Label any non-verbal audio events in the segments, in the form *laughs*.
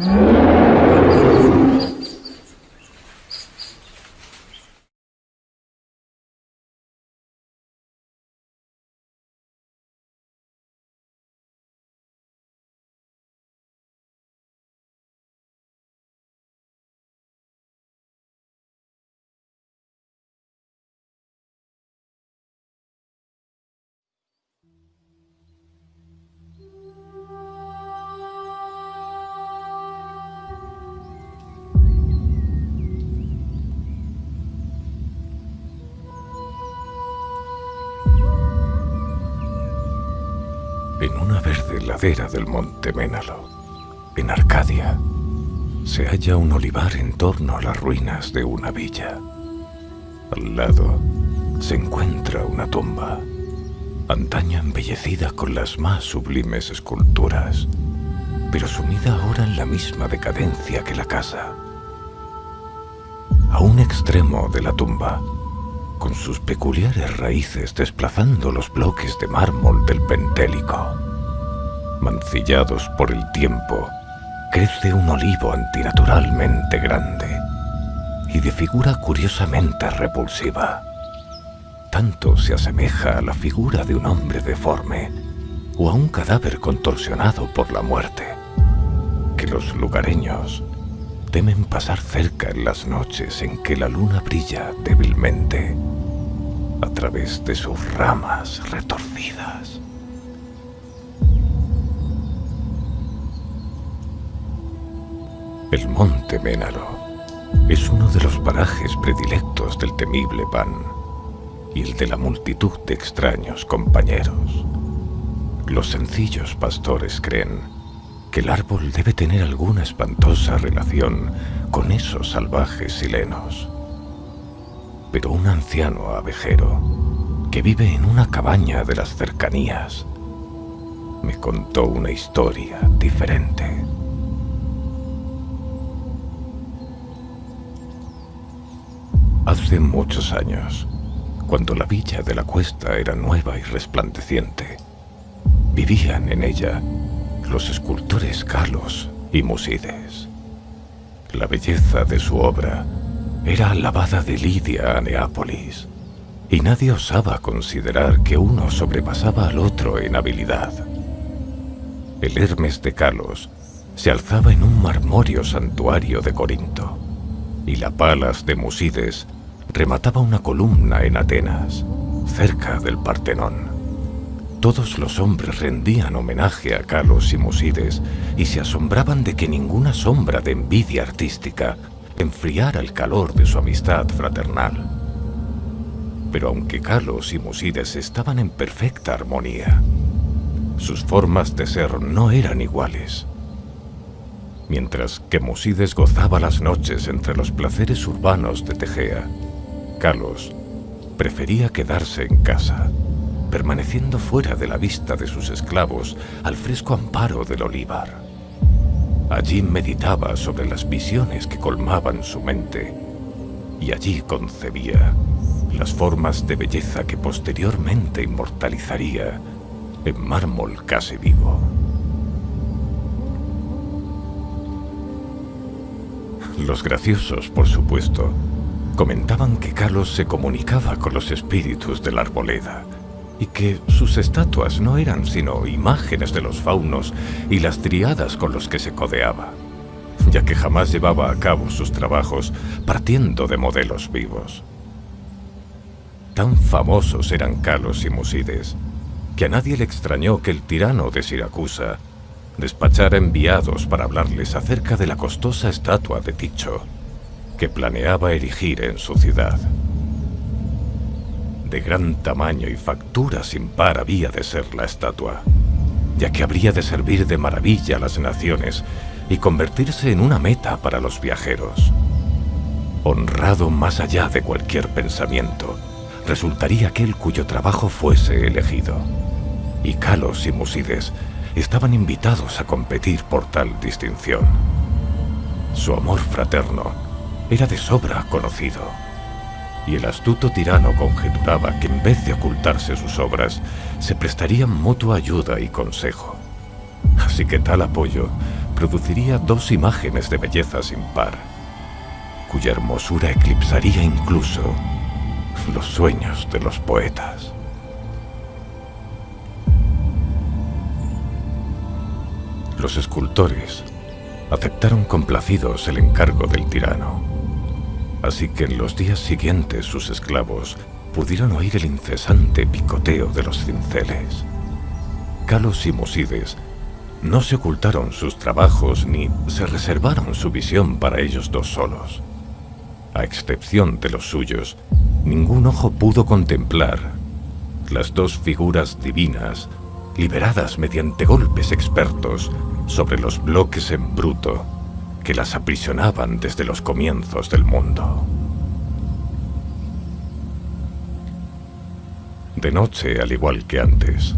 En del monte Ménalo, en Arcadia, se halla un olivar en torno a las ruinas de una villa. Al lado se encuentra una tumba, antaño embellecida con las más sublimes esculturas, pero sumida ahora en la misma decadencia que la casa. A un extremo de la tumba, con sus peculiares raíces desplazando los bloques de mármol del Pentélico. Mancillados por el tiempo, crece un olivo antinaturalmente grande y de figura curiosamente repulsiva. Tanto se asemeja a la figura de un hombre deforme o a un cadáver contorsionado por la muerte, que los lugareños temen pasar cerca en las noches en que la luna brilla débilmente a través de sus ramas retorcidas. El monte Ménaro es uno de los parajes predilectos del temible Pan y el de la multitud de extraños compañeros. Los sencillos pastores creen que el árbol debe tener alguna espantosa relación con esos salvajes silenos pero un anciano abejero que vive en una cabaña de las cercanías me contó una historia diferente. Hace muchos años, cuando la villa de la cuesta era nueva y resplandeciente, vivían en ella los escultores Carlos y Musides. La belleza de su obra era alabada de Lidia a Neápolis, y nadie osaba considerar que uno sobrepasaba al otro en habilidad. El Hermes de Calos se alzaba en un marmóreo santuario de Corinto, y la Palas de Musides remataba una columna en Atenas, cerca del Partenón. Todos los hombres rendían homenaje a Calos y Musides y se asombraban de que ninguna sombra de envidia artística enfriara el calor de su amistad fraternal. Pero aunque Carlos y Musides estaban en perfecta armonía, sus formas de ser no eran iguales. Mientras que Musides gozaba las noches entre los placeres urbanos de Tegea, Carlos prefería quedarse en casa, permaneciendo fuera de la vista de sus esclavos al fresco amparo del olivar. Allí meditaba sobre las visiones que colmaban su mente y allí concebía las formas de belleza que posteriormente inmortalizaría en mármol casi vivo. Los graciosos, por supuesto, comentaban que Carlos se comunicaba con los espíritus de la arboleda y que sus estatuas no eran sino imágenes de los faunos y las triadas con los que se codeaba, ya que jamás llevaba a cabo sus trabajos partiendo de modelos vivos. Tan famosos eran Calos y Musides, que a nadie le extrañó que el tirano de Siracusa despachara enviados para hablarles acerca de la costosa estatua de Ticho que planeaba erigir en su ciudad. De gran tamaño y factura sin par había de ser la estatua, ya que habría de servir de maravilla a las naciones y convertirse en una meta para los viajeros. Honrado más allá de cualquier pensamiento, resultaría aquel cuyo trabajo fuese elegido. Y Calos y Musides estaban invitados a competir por tal distinción. Su amor fraterno era de sobra conocido y el astuto tirano conjeturaba que en vez de ocultarse sus obras, se prestarían mutua ayuda y consejo. Así que tal apoyo produciría dos imágenes de belleza sin par, cuya hermosura eclipsaría incluso los sueños de los poetas. Los escultores aceptaron complacidos el encargo del tirano, así que en los días siguientes sus esclavos pudieron oír el incesante picoteo de los cinceles. Calos y Musides no se ocultaron sus trabajos ni se reservaron su visión para ellos dos solos. A excepción de los suyos, ningún ojo pudo contemplar las dos figuras divinas liberadas mediante golpes expertos sobre los bloques en bruto que las aprisionaban desde los comienzos del mundo. De noche, al igual que antes,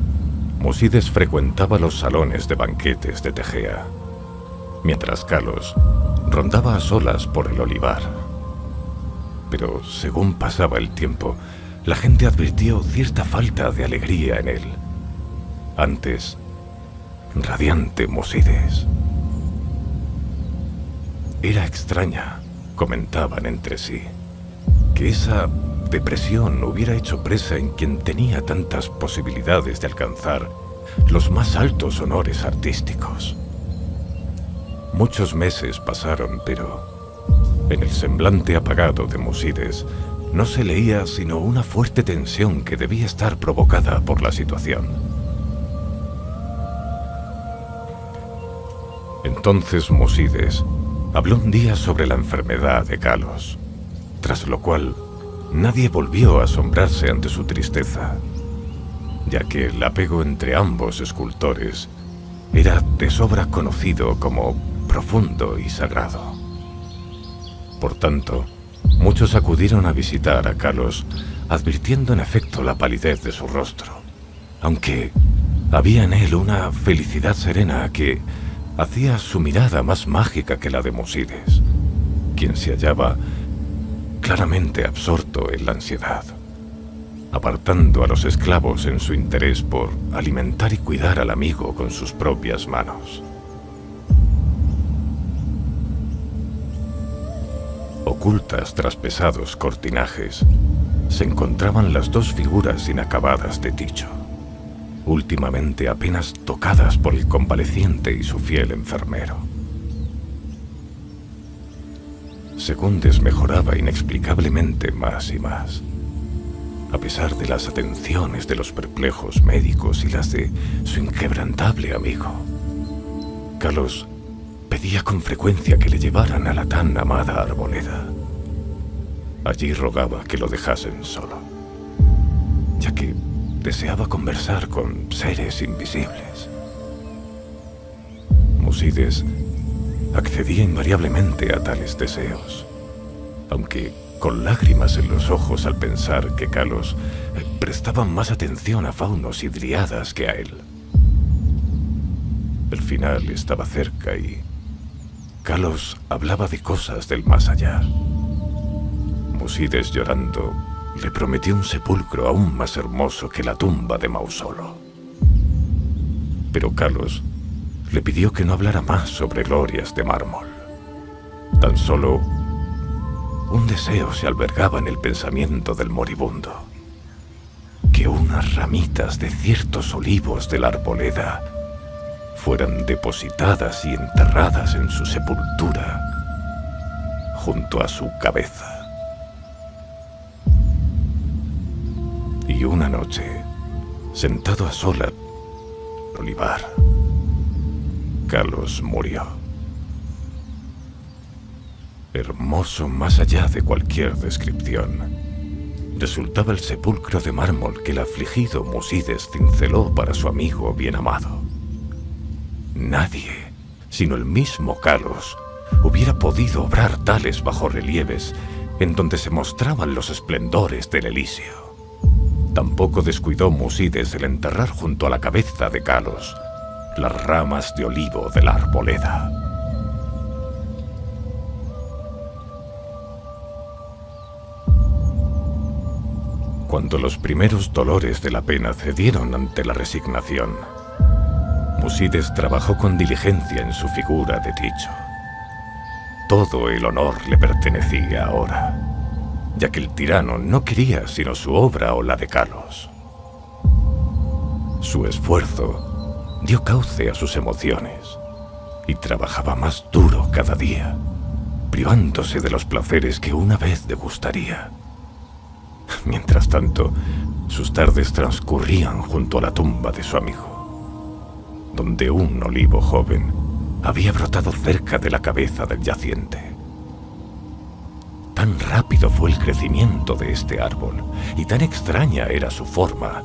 Musides frecuentaba los salones de banquetes de Tegea, mientras Kalos rondaba a solas por el olivar. Pero según pasaba el tiempo, la gente advirtió cierta falta de alegría en él. Antes, radiante Musides. Era extraña, comentaban entre sí, que esa depresión hubiera hecho presa en quien tenía tantas posibilidades de alcanzar los más altos honores artísticos. Muchos meses pasaron, pero en el semblante apagado de Musides no se leía sino una fuerte tensión que debía estar provocada por la situación. Entonces Musides habló un día sobre la enfermedad de Calos, tras lo cual Nadie volvió a asombrarse ante su tristeza, ya que el apego entre ambos escultores era de sobra conocido como profundo y sagrado. Por tanto, muchos acudieron a visitar a Carlos, advirtiendo en efecto la palidez de su rostro, aunque había en él una felicidad serena que hacía su mirada más mágica que la de Musides, quien se hallaba claramente absorto en la ansiedad, apartando a los esclavos en su interés por alimentar y cuidar al amigo con sus propias manos. Ocultas tras pesados cortinajes, se encontraban las dos figuras inacabadas de Ticho, últimamente apenas tocadas por el convaleciente y su fiel enfermero. Segundes mejoraba inexplicablemente más y más. A pesar de las atenciones de los perplejos médicos y las de su inquebrantable amigo. Carlos pedía con frecuencia que le llevaran a la tan amada arboleda. Allí rogaba que lo dejasen solo, ya que deseaba conversar con seres invisibles. Musides accedía invariablemente a tales deseos, aunque con lágrimas en los ojos al pensar que Kalos prestaba más atención a faunos y driadas que a él. El final estaba cerca y Kalos hablaba de cosas del más allá. Musides llorando le prometió un sepulcro aún más hermoso que la tumba de Mausolo. Pero Kalos le pidió que no hablara más sobre glorias de mármol. Tan solo un deseo se albergaba en el pensamiento del moribundo. Que unas ramitas de ciertos olivos de la arboleda fueran depositadas y enterradas en su sepultura junto a su cabeza. Una noche, sentado a sola, olivar, Carlos murió. Hermoso más allá de cualquier descripción. Resultaba el sepulcro de mármol que el afligido Musides cinceló para su amigo bien amado. Nadie, sino el mismo Carlos, hubiera podido obrar tales bajorrelieves en donde se mostraban los esplendores del Elíseo. Tampoco descuidó Musides el enterrar junto a la cabeza de Carlos las ramas de olivo de la arboleda. Cuando los primeros dolores de la pena cedieron ante la resignación, Musides trabajó con diligencia en su figura de dicho. Todo el honor le pertenecía ahora, ya que el tirano no quería sino su obra o la de Carlos. Su esfuerzo dio cauce a sus emociones y trabajaba más duro cada día, privándose de los placeres que una vez degustaría. *laughs* Mientras tanto, sus tardes transcurrían junto a la tumba de su amigo, donde un olivo joven había brotado cerca de la cabeza del yaciente. Tan rápido fue el crecimiento de este árbol y tan extraña era su forma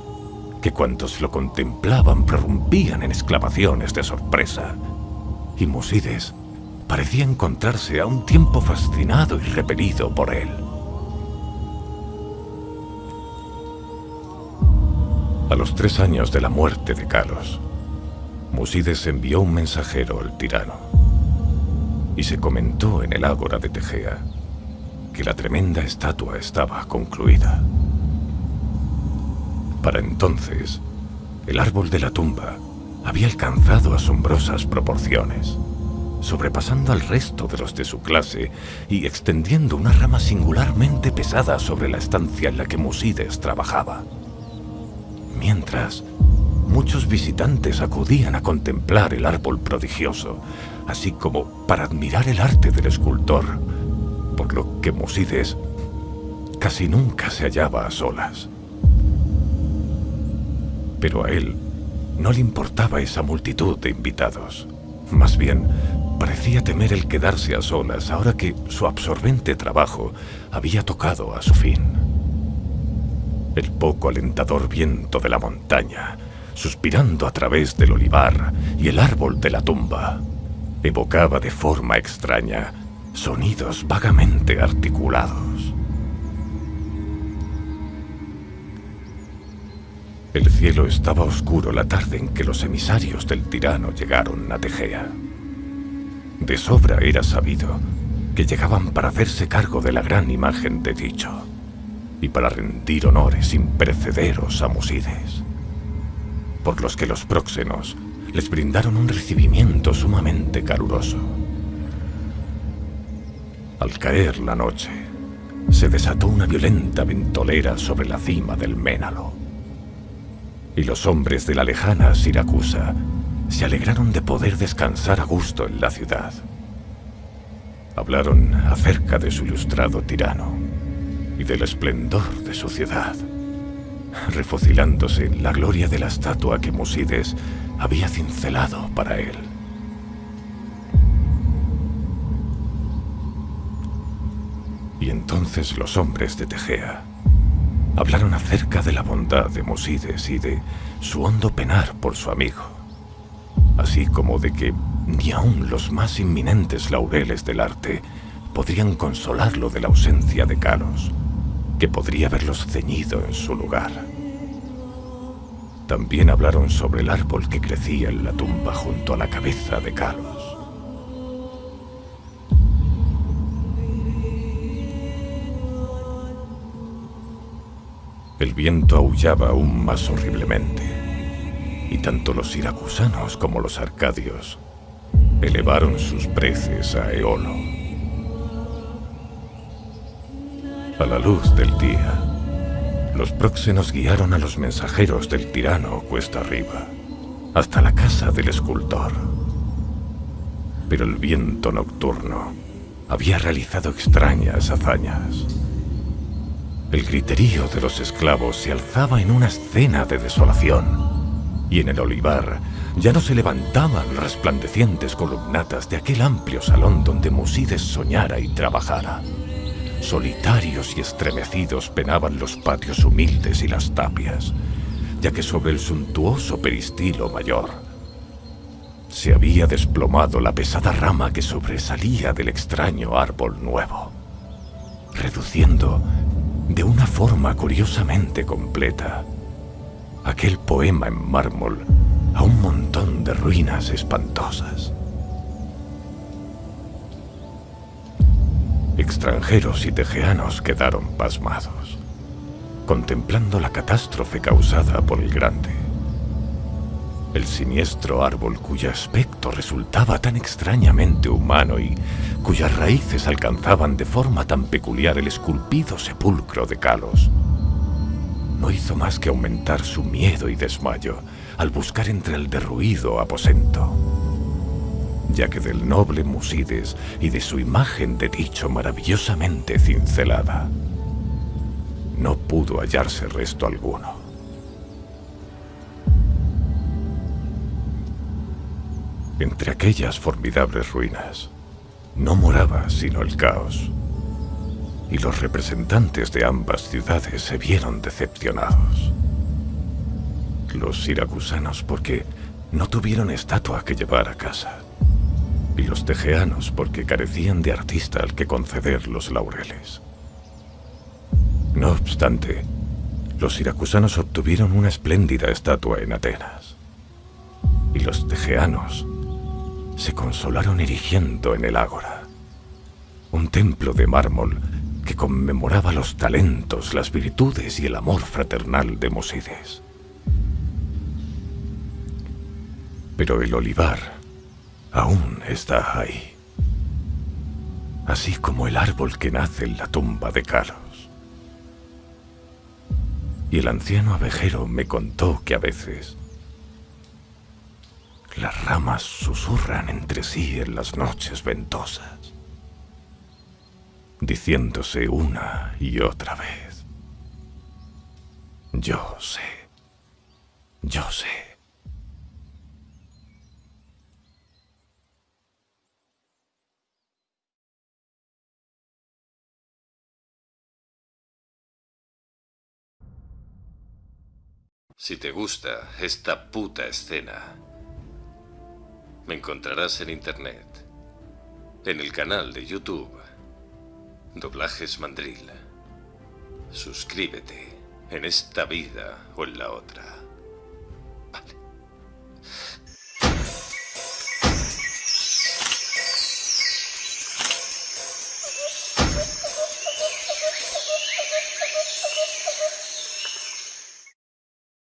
que cuantos lo contemplaban prorrumpían en exclamaciones de sorpresa y Musides parecía encontrarse a un tiempo fascinado y repelido por él. A los tres años de la muerte de Carlos, Musides envió un mensajero al tirano y se comentó en el ágora de Tegea que la tremenda estatua estaba concluida. Para entonces, el árbol de la tumba había alcanzado asombrosas proporciones, sobrepasando al resto de los de su clase y extendiendo una rama singularmente pesada sobre la estancia en la que Musides trabajaba. Mientras, muchos visitantes acudían a contemplar el árbol prodigioso, así como para admirar el arte del escultor, por lo que Musides casi nunca se hallaba a solas. Pero a él no le importaba esa multitud de invitados. Más bien, parecía temer el quedarse a solas ahora que su absorbente trabajo había tocado a su fin. El poco alentador viento de la montaña, suspirando a través del olivar y el árbol de la tumba, evocaba de forma extraña sonidos vagamente articulados. El cielo estaba oscuro la tarde en que los emisarios del tirano llegaron a Tegea. De sobra era sabido que llegaban para hacerse cargo de la gran imagen de dicho y para rendir honores imperecederos a Musides, por los que los próxenos les brindaron un recibimiento sumamente caluroso. Al caer la noche, se desató una violenta ventolera sobre la cima del Ménalo y los hombres de la lejana Siracusa se alegraron de poder descansar a gusto en la ciudad. Hablaron acerca de su ilustrado tirano y del esplendor de su ciudad, refocilándose en la gloria de la estatua que Musides había cincelado para él. Y entonces los hombres de Tegea Hablaron acerca de la bondad de Mosides y de su hondo penar por su amigo, así como de que ni aun los más inminentes laureles del arte podrían consolarlo de la ausencia de Carlos, que podría haberlos ceñido en su lugar. También hablaron sobre el árbol que crecía en la tumba junto a la cabeza de Carlos. El viento aullaba aún más horriblemente, y tanto los siracusanos como los arcadios elevaron sus preces a Eolo. A la luz del día, los próxenos guiaron a los mensajeros del tirano cuesta arriba, hasta la casa del escultor. Pero el viento nocturno había realizado extrañas hazañas. El griterío de los esclavos se alzaba en una escena de desolación, y en el olivar ya no se levantaban resplandecientes columnatas de aquel amplio salón donde Musides soñara y trabajara. Solitarios y estremecidos penaban los patios humildes y las tapias, ya que sobre el suntuoso peristilo mayor se había desplomado la pesada rama que sobresalía del extraño árbol nuevo, reduciendo de una forma curiosamente completa. Aquel poema en mármol a un montón de ruinas espantosas. Extranjeros y tejeanos quedaron pasmados, contemplando la catástrofe causada por el grande. El siniestro árbol cuyo aspecto resultaba tan extrañamente humano y cuyas raíces alcanzaban de forma tan peculiar el esculpido sepulcro de Kalos, no hizo más que aumentar su miedo y desmayo al buscar entre el derruido aposento, ya que del noble Musides y de su imagen de dicho maravillosamente cincelada, no pudo hallarse resto alguno. Entre aquellas formidables ruinas, no moraba sino el caos, y los representantes de ambas ciudades se vieron decepcionados. Los siracusanos porque no tuvieron estatua que llevar a casa, y los tejeanos porque carecían de artista al que conceder los laureles. No obstante, los siracusanos obtuvieron una espléndida estatua en Atenas, y los tejeanos se consolaron erigiendo en el ágora un templo de mármol que conmemoraba los talentos, las virtudes y el amor fraternal de Mosides. Pero el olivar aún está ahí, así como el árbol que nace en la tumba de Carlos. Y el anciano abejero me contó que a veces las ramas susurran entre sí en las noches ventosas, diciéndose una y otra vez, yo sé, yo sé. Si te gusta esta puta escena, me encontrarás en internet, en el canal de YouTube, Doblajes Mandril. Suscríbete en esta vida o en la otra.